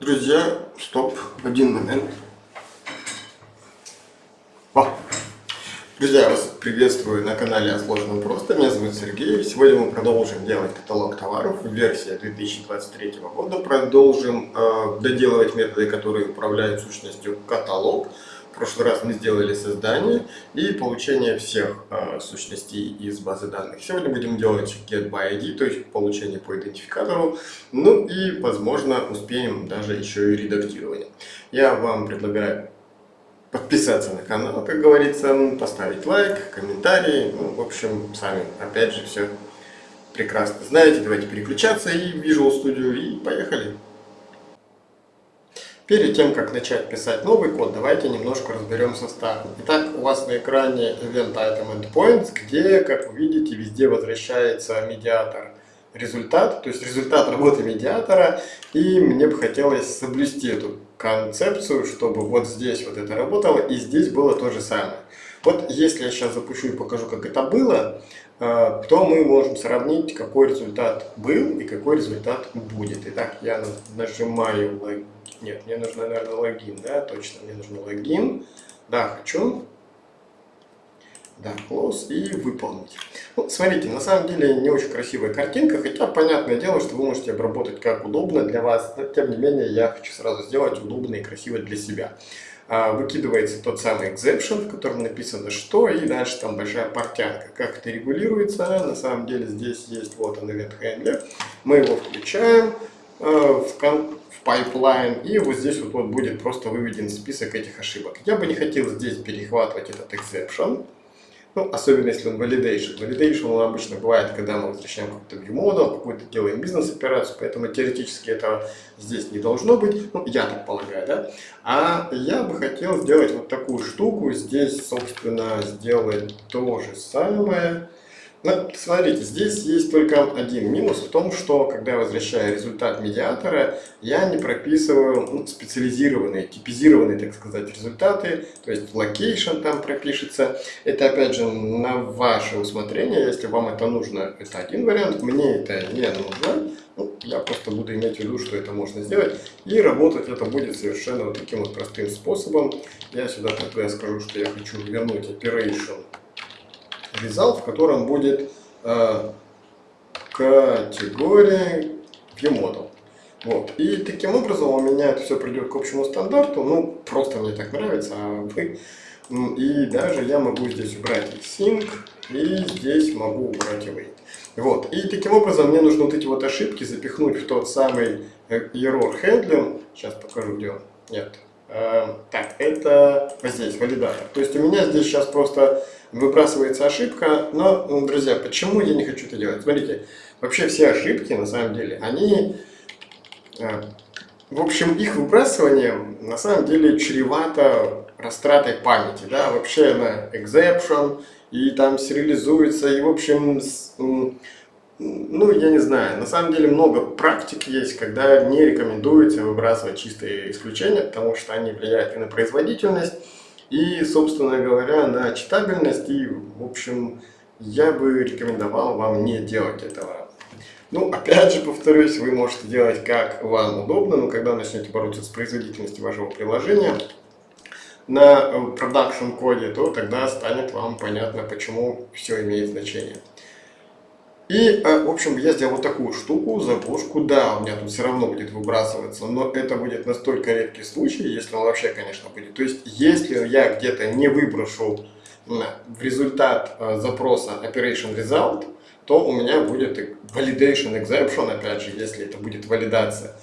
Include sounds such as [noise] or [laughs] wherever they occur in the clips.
Друзья, стоп, один момент. О. Друзья, вас приветствую на канале о сложном просто. Меня зовут Сергей. Сегодня мы продолжим делать каталог товаров. Версия 2023 года. Продолжим э, доделывать методы, которые управляют сущностью каталог. Прошлый раз мы сделали создание и получение всех э, сущностей из базы данных. Сегодня будем делать get by ID, то есть получение по идентификатору. Ну и, возможно, успеем даже еще и редактирование. Я вам предлагаю подписаться на канал, как говорится, поставить лайк, комментарий. Ну, в общем, сами, опять же, все прекрасно знаете. Давайте переключаться и в Visual Studio и поехали. Перед тем, как начать писать новый код, давайте немножко разберемся старым. Итак, у вас на экране Event Item Endpoints, где, как вы видите, везде возвращается медиатор результат, то есть результат работы медиатора, и мне бы хотелось соблюсти эту концепцию, чтобы вот здесь вот это работало, и здесь было то же самое. Вот если я сейчас запущу и покажу, как это было, э, то мы можем сравнить, какой результат был и какой результат будет. Итак, я нажимаю. Нет, мне нужно, наверное, логин, да, точно, мне нужно логин. Да, хочу. Да, close и выполнить. Ну, смотрите, на самом деле не очень красивая картинка, хотя понятное дело, что вы можете обработать как удобно для вас, но тем не менее я хочу сразу сделать удобно и красиво для себя. А, выкидывается тот самый exception, в котором написано что, и дальше там большая портянка. Как это регулируется, на самом деле здесь есть вот он event handler. Мы его включаем в, в pipeline, и вот здесь вот, вот будет просто выведен список этих ошибок. Я бы не хотел здесь перехватывать этот exception, ну, особенно если он validation. Validation он обычно бывает, когда мы возвращаем какой-то view model, какую-то делаем бизнес-операцию, поэтому теоретически этого здесь не должно быть, ну, я так полагаю, да. А я бы хотел сделать вот такую штуку, здесь, собственно, сделать то же самое, ну, смотрите, здесь есть только один минус в том, что когда я возвращаю результат медиатора, я не прописываю ну, специализированные, типизированные, так сказать, результаты, то есть location там пропишется. Это, опять же, на ваше усмотрение, если вам это нужно, это один вариант, мне это не нужно. Ну, я просто буду иметь в виду, что это можно сделать, и работать это будет совершенно вот таким вот простым способом. Я сюда тогда скажу, что я хочу вернуть operation result, в котором будет э, категория viewModel. Вот. И таким образом у меня это все придет к общему стандарту. Ну, просто мне так нравится, а вы... И даже я могу здесь убрать sync, и здесь могу убрать await. Вот. И таким образом мне нужно вот эти вот ошибки запихнуть в тот самый э, error handling. Сейчас покажу, где он. Нет. Э, так, это здесь, валидатор. То есть у меня здесь сейчас просто выбрасывается ошибка. Но, ну, друзья, почему я не хочу это делать? Смотрите, вообще все ошибки, на самом деле, они... Э, в общем, их выбрасывание на самом деле чревато растратой памяти. Да? Вообще на exception, и там сериализуется, и в общем... Ну, я не знаю, на самом деле много практик есть, когда не рекомендуется выбрасывать чистые исключения, потому что они влияют и на производительность, и, собственно говоря, на читабельность. И, в общем, я бы рекомендовал вам не делать этого. Ну, опять же, повторюсь, вы можете делать как вам удобно, но когда начнете бороться с производительностью вашего приложения на продакшн коде, то тогда станет вам понятно, почему все имеет значение. И, э, в общем, я сделал вот такую штуку, заглушку. Да, у меня тут все равно будет выбрасываться, но это будет настолько редкий случай, если он вообще, конечно, будет. То есть, если я где-то не выброшу в результат э, запроса operation result, то у меня будет validation exception, опять же, если это будет валидация.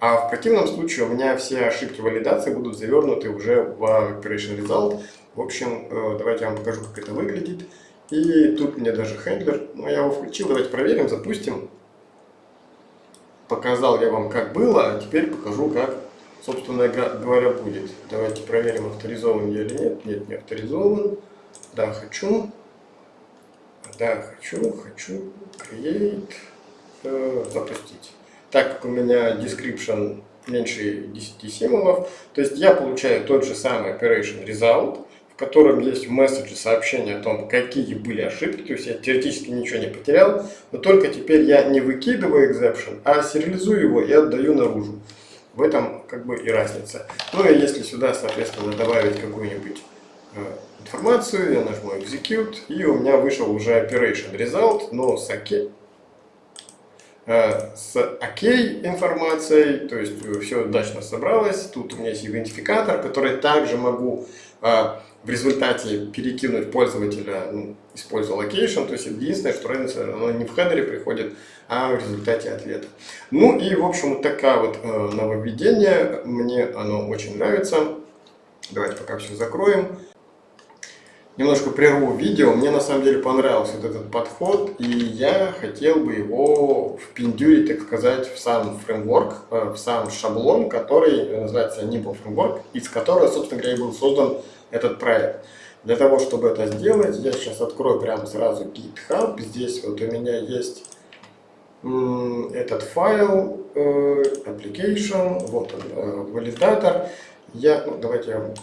А в противном случае у меня все ошибки валидации будут завернуты уже в operation result. В общем, э, давайте я вам покажу, как это выглядит. И тут мне даже хендлер, ну я его включил, давайте проверим, запустим. Показал я вам, как было, а теперь покажу, как, собственно говоря, будет. Давайте проверим, авторизован я или нет. Нет, не авторизован. Да, хочу. Да, хочу, хочу. Create. Э, запустить. Так как у меня description меньше 10 символов, то есть я получаю тот же самый operation result, в котором есть в месседже сообщение о том, какие были ошибки, то есть я теоретически ничего не потерял, но только теперь я не выкидываю exception, а сериализую его и отдаю наружу. В этом как бы и разница. Ну и если сюда, соответственно, добавить какую-нибудь э, информацию, я нажму Execute, и у меня вышел уже Operation Result, но с OK, э, с OK информацией, то есть все удачно собралось. Тут у меня есть идентификатор, который также могу э, в результате перекинуть пользователя, ну, используя location, то есть единственное, что разница, оно не в хедере приходит, а в результате ответа. Ну и, в общем, вот такая вот э, нововведение, мне оно очень нравится. Давайте пока все закроем. Немножко прерву видео, мне на самом деле понравился вот этот подход, и я хотел бы его впендюрить, так сказать, в сам фреймворк, э, в сам шаблон, который называется Nimble Framework, из которого, собственно говоря, и был создан этот проект. Для того, чтобы это сделать, я сейчас открою прямо сразу GitHub. Здесь вот у меня есть этот файл, э, application, вот он, э, валидатор. Я, ну, давайте я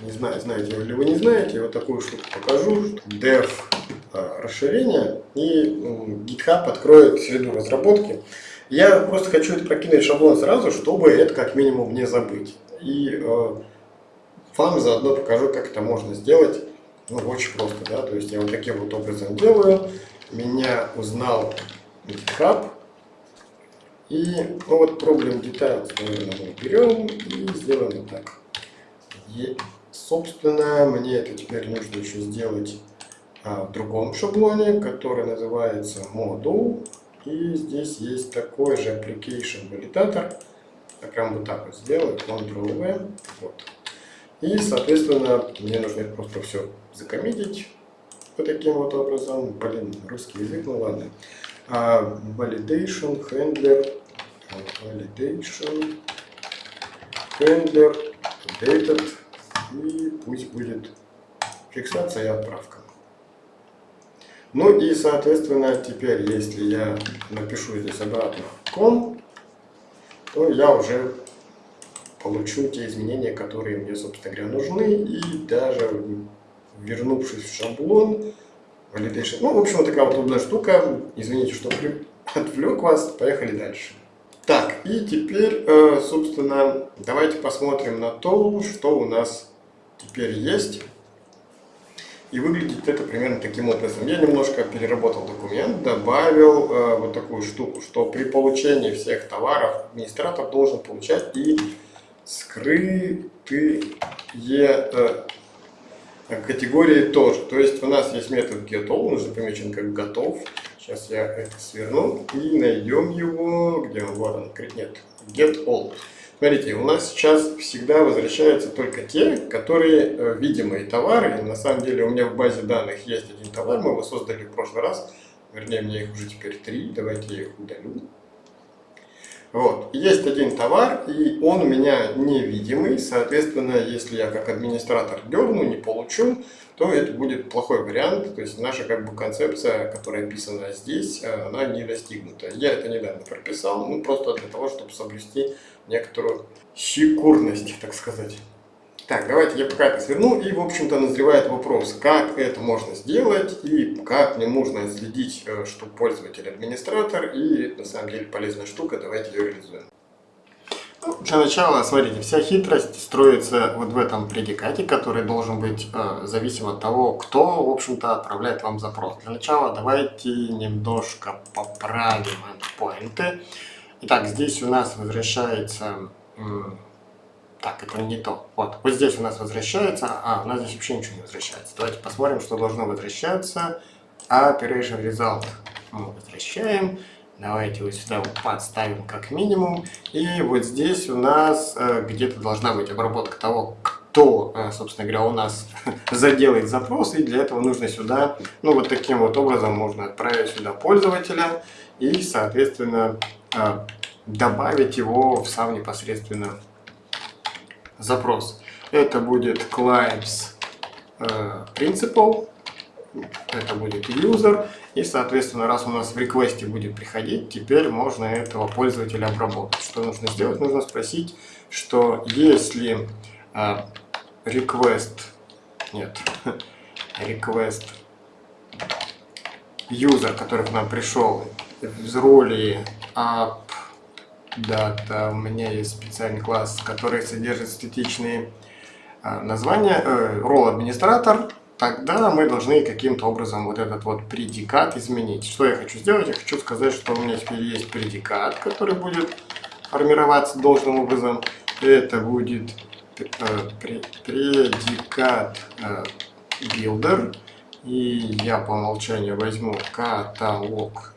не знаю, знаете или вы не знаете, вот такую штуку покажу, dev э, расширение, и GitHub откроет среду разработки. Я просто хочу это прокинуть шаблон сразу, чтобы это как минимум не забыть. И вам заодно покажу, как это можно сделать. Ну, очень просто, да, то есть я вот таким вот образом делаю. Меня узнал GitHub. И, ну вот, проблем details, наверное, мы берем и сделаем вот так. Собственно, мне это теперь нужно еще сделать а, в другом шаблоне, который называется Module. И здесь есть такой же application validator. Я прям вот так вот сделаю, Ctrl-V. Вот. И, соответственно, мне нужно просто все закоммитить вот таким вот образом. Блин, русский язык, ну ладно. А, validation, handler, validation, handler, dated, и пусть будет фиксация и отправка. Ну и, соответственно, теперь, если я напишу здесь обратно com, то я уже получу те изменения, которые мне, собственно говоря, нужны. И даже вернувшись в шаблон, validation, ну, в общем, вот такая вот удобная штука. Извините, что отвлек вас. Поехали дальше. Так, и теперь, э, собственно, давайте посмотрим на то, что у нас теперь есть. И выглядит это примерно таким образом. Я немножко переработал документ, добавил э, вот такую штуку, что при получении всех товаров администратор должен получать и скрытые э, категории тоже. То есть у нас есть метод getAll, он уже помечен как готов. Сейчас я это сверну и найдем его, где он, вот он, нет, getAll. Смотрите, у нас сейчас всегда возвращаются только те, которые э, видимые товары. На самом деле у меня в базе данных есть один товар, мы его создали в прошлый раз. Вернее, мне их уже теперь три, давайте я их удалю. Вот. Есть один товар, и он у меня невидимый, соответственно, если я как администратор дерну, не получу, то это будет плохой вариант, то есть наша как бы концепция, которая описана здесь, она не достигнута. Я это недавно прописал, ну просто для того, чтобы соблюсти некоторую секурность, так сказать. Так, давайте я пока это сверну. И, в общем-то, назревает вопрос, как это можно сделать и как мне нужно следить, э, что пользователь администратор. И на самом деле, полезная штука. Давайте ее реализуем. Ну, для начала, смотрите, вся хитрость строится вот в этом предикате, который должен быть э, зависим от того, кто, в общем-то, отправляет вам запрос. Для начала давайте немножко поправим endpoinты. Итак, здесь у нас возвращается... Так, это не то. Вот, вот здесь у нас возвращается, а у нас здесь вообще ничего не возвращается. Давайте посмотрим, что должно возвращаться. Operation Result мы возвращаем. Давайте вот сюда вот подставим как минимум. И вот здесь у нас э, где-то должна быть обработка того, кто, э, собственно говоря, у нас [laughs] заделает запрос. И для этого нужно сюда, ну вот таким вот образом можно отправить сюда пользователя. И, соответственно, э, добавить его в сам непосредственно запрос. Это будет clients э, principal, это будет user, и, соответственно, раз у нас в реквесте будет приходить, теперь можно этого пользователя обработать. Что нужно сделать? Нужно спросить, что если э, request, нет, [laughs] request user, который к нам пришел, в роли app data, у меня есть специальный класс, который содержит статичные а, названия, э, role администратор, тогда мы должны каким-то образом вот этот вот предикат изменить. Что я хочу сделать? Я хочу сказать, что у меня теперь есть предикат, который будет формироваться должным образом. Это будет э, предикат э, builder. И я по умолчанию возьму каталог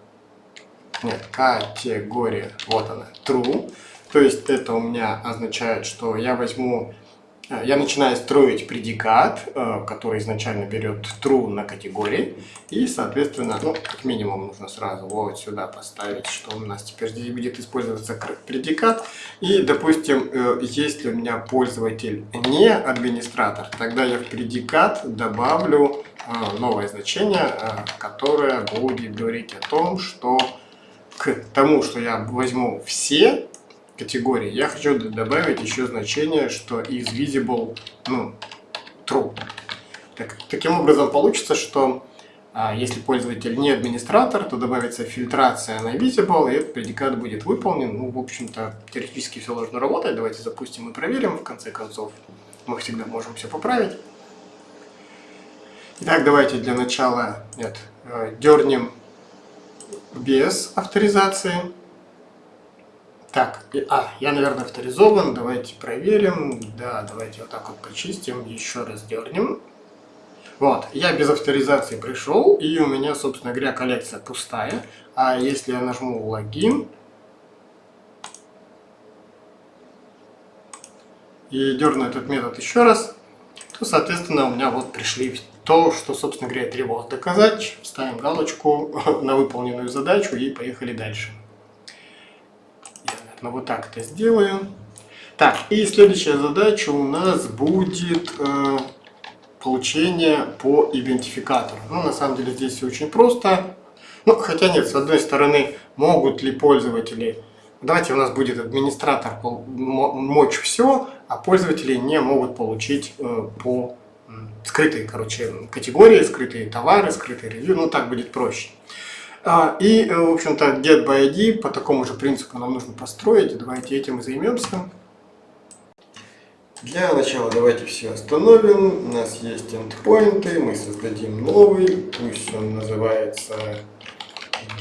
нет, категория, вот она, true. То есть это у меня означает, что я возьму, э, я начинаю строить предикат, э, который изначально берет true на категории. И, соответственно, ну, как минимум нужно сразу вот сюда поставить, что у нас теперь здесь будет использоваться предикат. И, допустим, э, если у меня пользователь не администратор, тогда я в предикат добавлю новое значение, которое будет говорить о том, что к тому, что я возьму все категории, я хочу добавить еще значение, что is visible, ну, true. Так, таким образом получится, что а, если пользователь не администратор, то добавится фильтрация на visible, и этот предикат будет выполнен. Ну, в общем-то, теоретически все должно работать. Давайте запустим и проверим, в конце концов. Мы всегда можем все поправить. Итак, давайте для начала нет, э, дернем без авторизации. Так, а, я, наверное, авторизован. Давайте проверим. Да, давайте вот так вот почистим. Еще раз дернем. Вот, я без авторизации пришел, и у меня, собственно говоря, коллекция пустая. А если я нажму логин и дерну этот метод еще раз, то, соответственно, у меня вот пришли то, что, собственно говоря, требовалось доказать. Ставим галочку [laughs] на выполненную задачу и поехали дальше. Я, наверное, вот так это сделаю. Так, и следующая задача у нас будет э, получение по идентификатору. Ну, на самом деле, здесь все очень просто. Ну, хотя нет, с одной стороны, могут ли пользователи... Давайте у нас будет администратор мочь все, а пользователи не могут получить э, по скрытые, короче, категории, скрытые товары, скрытые ревью, ну так будет проще. А, и, э, в общем-то, get by ID по такому же принципу нам нужно построить. Давайте этим и займемся. Для начала давайте все остановим. У нас есть endpoints, мы создадим новый, пусть он называется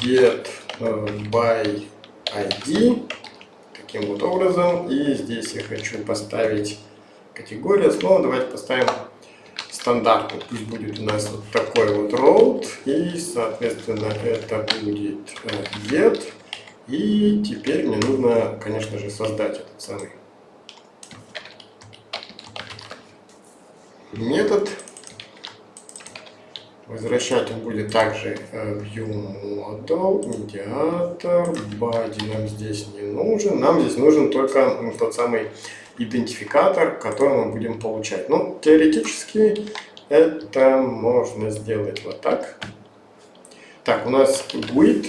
get э, by ID. Таким вот образом. И здесь я хочу поставить категорию. Снова давайте поставим стандартный. Пусть будет у нас вот такой вот road. И, соответственно, это будет get. И теперь мне нужно, конечно же, создать этот самый метод. Возвращать он будет также ViewModel, медиатор, body нам здесь не нужен. Нам здесь нужен только тот самый идентификатор, который мы будем получать. Ну, теоретически это можно сделать вот так. Так, у нас with,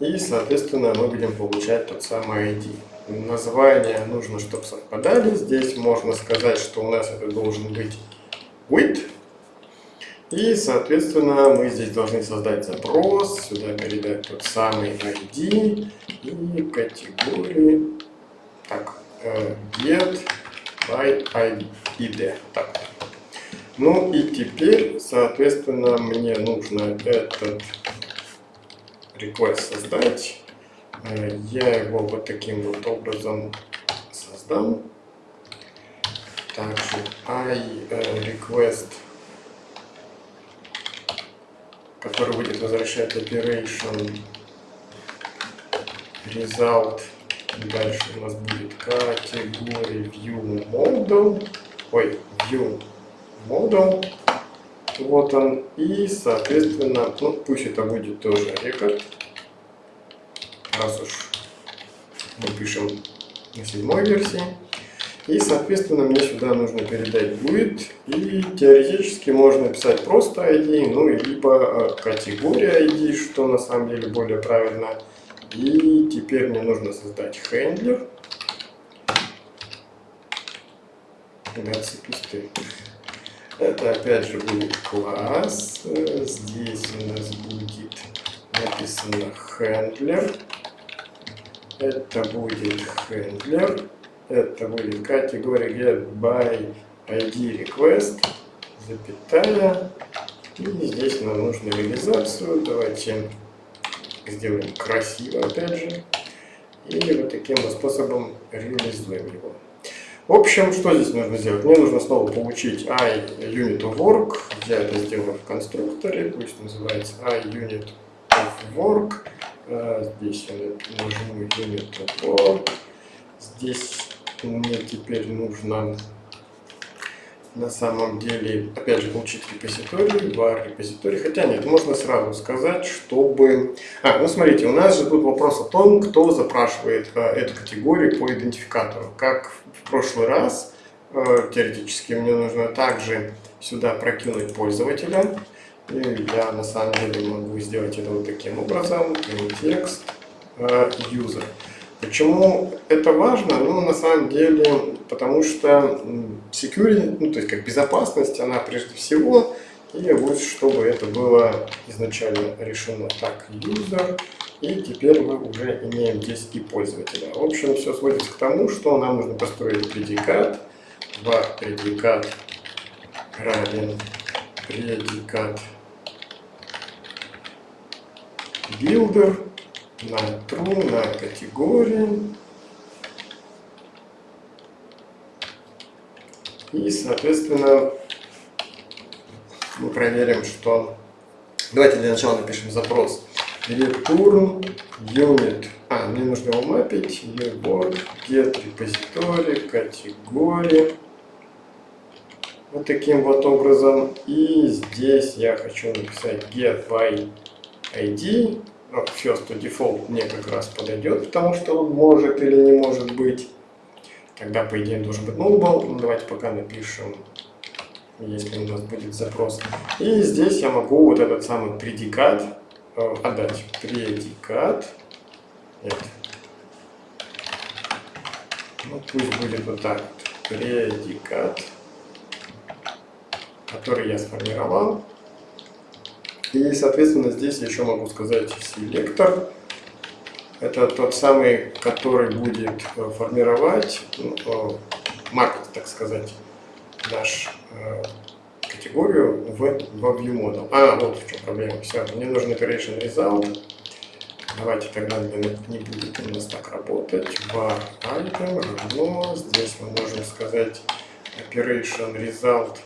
и, соответственно, мы будем получать тот самый ID. Название нужно, чтобы совпадали. Здесь можно сказать, что у нас это должен быть with. И, соответственно, мы здесь должны создать запрос, сюда передать тот самый ID и категории. Так, get by id. Так. Ну и теперь, соответственно, мне нужно этот request создать. Э, я его вот таким вот образом создам. Также i э, request, который будет возвращать operation result Дальше у нас будет категория view model. Ой, view model. Вот он. И, соответственно, ну, пусть это будет тоже рекорд. Раз уж мы пишем на седьмой версии. И, соответственно, мне сюда нужно передать будет. И теоретически можно писать просто ID, ну, либо э, категория ID, что на самом деле более правильно. И теперь мне нужно создать хендлер. Это опять же будет класс. Здесь у нас будет написано хендлер. это будет handler, это будет категория get by ID request, запятая, и здесь нам нужно реализацию, давайте сделаем красиво опять же, и вот таким вот способом реализуем его. В общем, что здесь нужно сделать? Мне нужно снова получить iUnit of work. Я это сделаю в конструкторе, пусть называется iUnit of work. А, здесь я нажму unit of work. Здесь мне теперь нужно на самом деле, опять же, получить репозиторий, var репозиторий. Хотя нет, можно сразу сказать, чтобы... А, ну смотрите, у нас же тут вопрос о том, кто запрашивает а, эту категорию по идентификатору. Как в прошлый раз, а, теоретически, мне нужно также сюда прокинуть пользователя. И я на самом деле могу сделать это вот таким образом. Текст а, user. Почему это важно? Ну, на самом деле, потому что security, ну, то есть как безопасность, она прежде всего, и вот чтобы это было изначально решено так, user, и теперь мы уже имеем здесь и пользователя. В общем, все сводится к тому, что нам нужно построить предикат, var предикат равен предикат builder, на true, на категории. И, соответственно, мы проверим, что... Давайте для начала напишем запрос. Return unit. А, мне нужно его мапить. Uboard, get repository, категории. Вот таким вот образом. И здесь я хочу написать get by ID first to default мне как раз подойдет, потому что он может или не может быть. Тогда, по идее, должен быть nullable. Ну, давайте пока напишем, если у нас будет запрос. И здесь я могу вот этот самый предикат э, отдать. Предикат. Нет. Ну, пусть будет вот так. Предикат, который я сформировал. И, соответственно, здесь еще могу сказать селектор. Это тот самый, который будет э, формировать, ну, э, мапить, так сказать, наш э, категорию в, во ViewModel. А, вот в чем проблема. Все, мне нужен operation result. Давайте тогда не, будет у нас так работать. var item равно. Здесь мы можем сказать operation result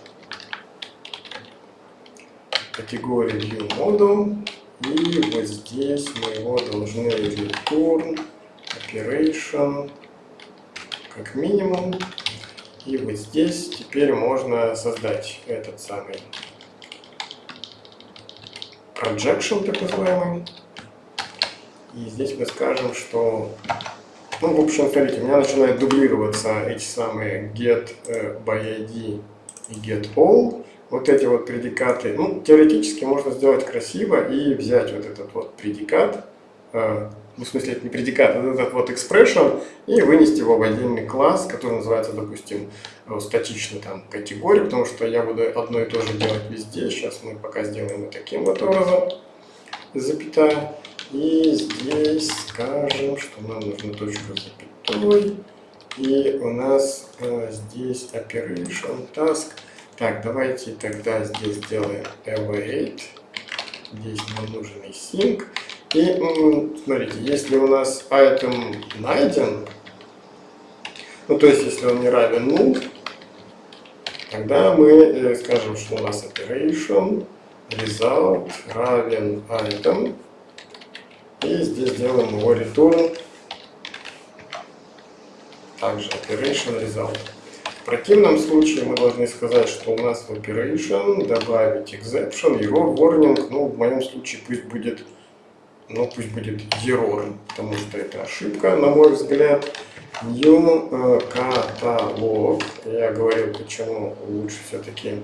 категории View Model. И вот здесь мы его должны return operation как минимум. И вот здесь теперь можно создать этот самый projection, так называемый. И здесь мы скажем, что... Ну, в общем, смотрите, у меня начинают дублироваться эти самые get э, by ID и get all вот эти вот предикаты, ну, теоретически можно сделать красиво и взять вот этот вот предикат, э, ну, в смысле, это не предикат, а этот вот expression, и вынести его в отдельный класс, который называется, допустим, э, статичный там категория, потому что я буду одно и то же делать везде. Сейчас мы пока сделаем вот таким вот образом, запятая. И здесь скажем, что нам нужна точка запятой. И у нас э, здесь operation task так, давайте тогда здесь сделаем await. Здесь нам нужен sync. И смотрите, если у нас item найден, ну то есть если он не равен null, тогда мы э, скажем, что у нас operation result равен item. И здесь делаем его return. Также operation result. Противном случае мы должны сказать, что у нас в operation добавить exception, error, warning, ну в моем случае пусть будет, ну пусть будет error, потому что это ошибка, на мой взгляд. New э, каталог. Я говорил, почему лучше все-таки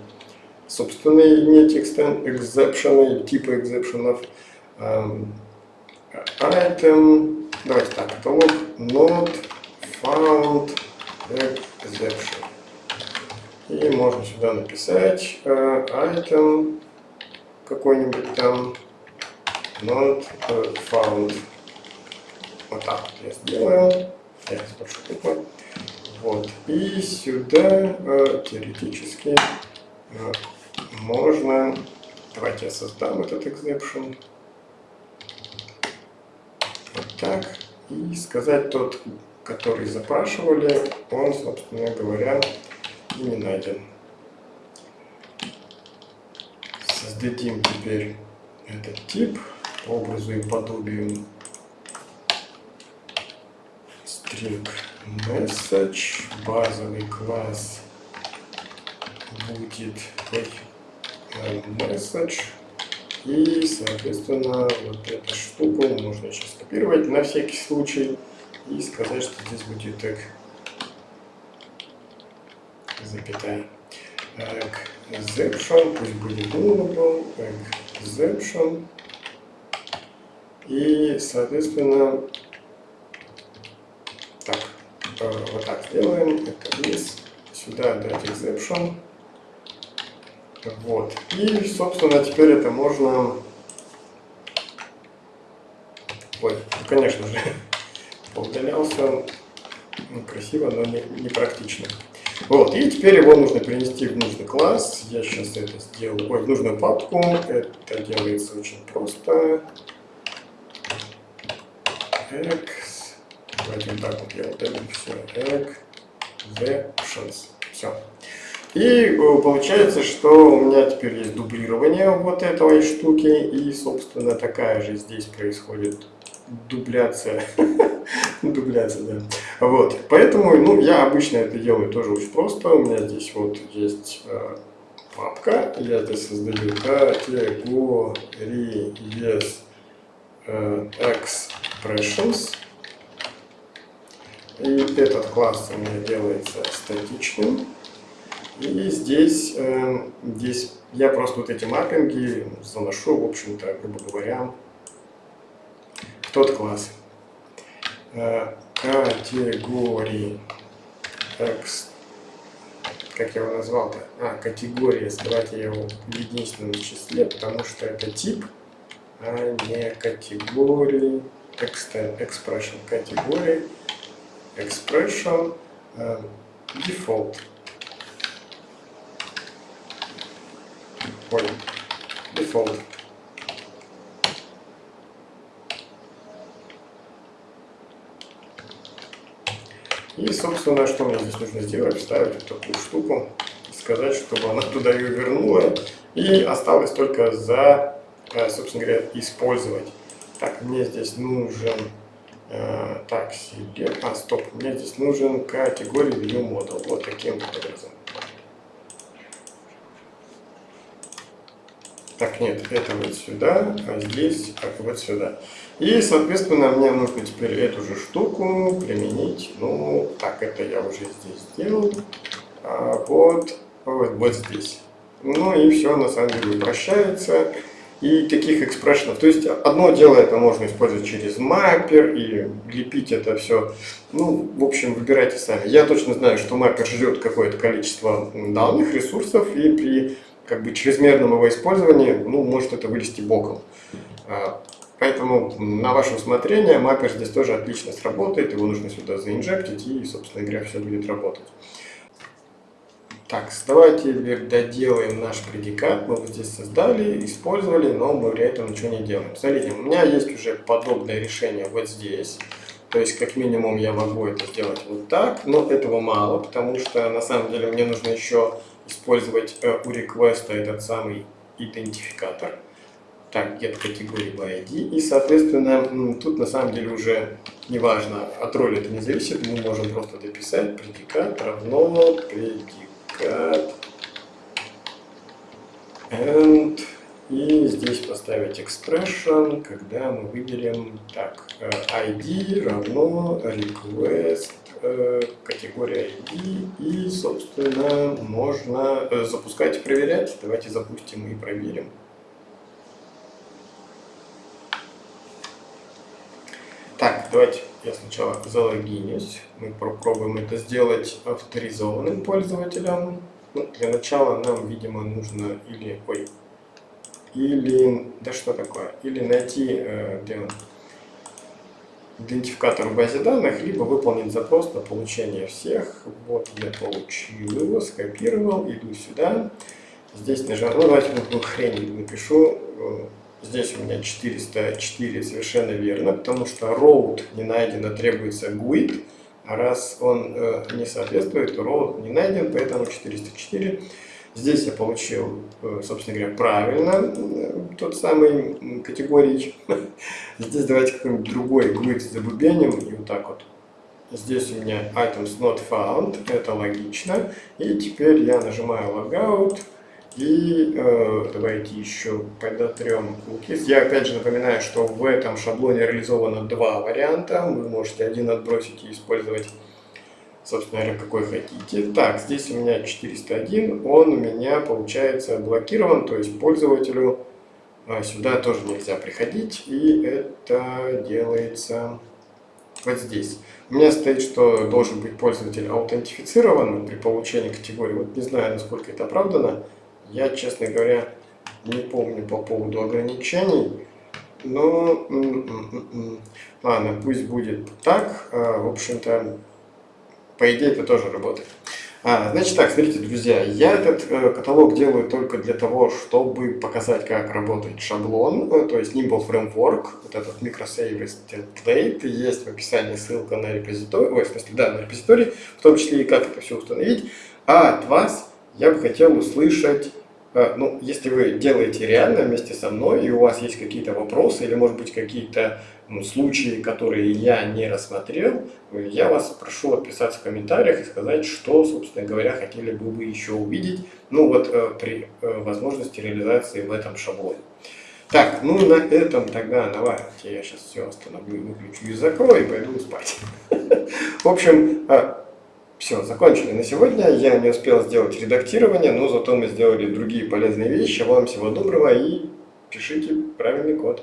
собственные иметь экзепшены, типы экзепшенов. Эм, item, давайте так, каталог not found exception. И можно сюда написать uh, item какой-нибудь там not found. вот так вот я сделаю. Я спрошу буквы. Вот. И сюда э, теоретически э, можно... Давайте я создам этот exception. Вот так. И сказать тот, который запрашивали, он, собственно говоря, не найден. Создадим теперь этот тип по образу и подобию. String message, базовый класс будет message, и, соответственно, вот эту штуку можно сейчас копировать на всякий случай и сказать, что здесь будет так запятая. Exception, пусть будет nullable, exception. И, соответственно, так, э, вот так сделаем, это вниз, сюда дать exception. Вот. И, собственно, теперь это можно... Ой, ну, конечно же, [laughs] поудалялся. Ну, красиво, но не, не практично. Вот, и теперь его нужно перенести в нужный класс. Я сейчас это сделаю, ой, в нужную папку. Это делается очень просто. X. Давайте вот так вот я удалю все. Exceptions. Все. И э, получается, что у меня теперь есть дублирование вот этой штуки. И, собственно, такая же здесь происходит дубляция. [laughs] дубляция, да. Вот. Поэтому, ну, я обычно это делаю тоже очень просто. У меня здесь вот есть э, папка. Я здесь создаю yes, э, expressions. И этот класс у меня делается статичным. И здесь, э, здесь я просто вот эти маппинги заношу, в общем-то, грубо говоря, в тот класс. Э, категории X, как я его назвал-то? А, категория, давайте я его в единственном числе, потому что это тип, а не категории, expression, категории, expression, uh, default. Ой, default. И, собственно, что мне здесь нужно сделать? Вставить вот такую штуку, сказать, чтобы она туда ее вернула. И осталось только за, э, собственно говоря, использовать. Так, мне здесь нужен, э, так, себе, а, стоп, мне здесь нужен категория view model, вот таким образом. Так, нет, это вот сюда, а здесь как вот сюда. И, соответственно, мне нужно теперь эту же штуку применить. Ну, так, это я уже здесь сделал. А вот, вот, вот здесь. Ну и все, на самом деле, упрощается. И таких экспрессионов. То есть, одно дело это можно использовать через маппер и лепить это все. Ну, в общем, выбирайте сами. Я точно знаю, что маппер ждет какое-то количество данных, ресурсов, и при как бы чрезмерном его использовании, ну, может это вылезти боком. А, поэтому на ваше усмотрение маппер здесь тоже отлично сработает, его нужно сюда заинжектить и, собственно говоря, все будет работать. Так, давайте теперь доделаем наш предикат. Мы вот здесь создали, использовали, но мы для этого ничего не делаем. Смотрите, у меня есть уже подобное решение вот здесь. То есть, как минимум, я могу это сделать вот так, но этого мало, потому что на самом деле мне нужно еще использовать э, у request этот самый идентификатор. Так, get категории by ID. И, соответственно, тут на самом деле уже неважно, от роли это не зависит. Мы можем просто дописать предикат равно предикат and и здесь поставить expression, когда мы выберем так, э, ID равно request Э, категория ID и, собственно, можно э, запускать и проверять. Давайте запустим и проверим. Так, давайте я сначала залогинюсь. Мы попробуем это сделать авторизованным пользователем. Ну, для начала нам, видимо, нужно или... Ой, или... Да что такое? Или найти... Э, идентификатор в базе данных, либо выполнить запрос на получение всех. Вот я получил его, скопировал, иду сюда. Здесь нажимаю, ну давайте ну, хрень напишу. Здесь у меня 404 совершенно верно, потому что road не найдено, требуется GUID. А раз он э, не соответствует, то road не найден, поэтому 404. Здесь я получил, э, собственно говоря, правильно э, тот самый категорий. [laughs] Здесь давайте какой-нибудь другой GUID забубеним и вот так вот. Здесь у меня items not found, это логично. И теперь я нажимаю logout. И э, давайте еще подотрем cookies. Я опять же напоминаю, что в этом шаблоне реализовано два варианта. Вы можете один отбросить и использовать, собственно говоря, какой хотите. Так, здесь у меня 401, он у меня получается блокирован, то есть пользователю э, сюда тоже нельзя приходить. И это делается вот здесь. У меня стоит, что должен быть пользователь аутентифицирован при получении категории. Вот не знаю, насколько это оправдано. Я, честно говоря, не помню по поводу ограничений, но ладно, пусть будет так. А, в общем-то, по идее это тоже работает. А, значит так, смотрите, друзья, я этот э, каталог делаю только для того, чтобы показать, как работает шаблон, э, то есть Nimble Framework, вот этот microservice template, есть в описании ссылка на репозиторий, ой, в смысле, да, на репозиторий, в том числе и как это все установить. А от вас я бы хотел услышать, ну, если вы делаете реально вместе со мной, и у вас есть какие-то вопросы, или, может быть, какие-то ну, случаи, которые я не рассмотрел, я вас прошу отписаться в комментариях и сказать, что, собственно говоря, хотели бы вы еще увидеть, ну, вот э, при э, возможности реализации в этом шаблоне. Так, ну на этом тогда давайте я сейчас все остановлю, выключу и закрою и пойду спать. [laughs] В общем, все, закончили на сегодня. Я не успел сделать редактирование, но зато мы сделали другие полезные вещи. Вам всего доброго и пишите правильный код.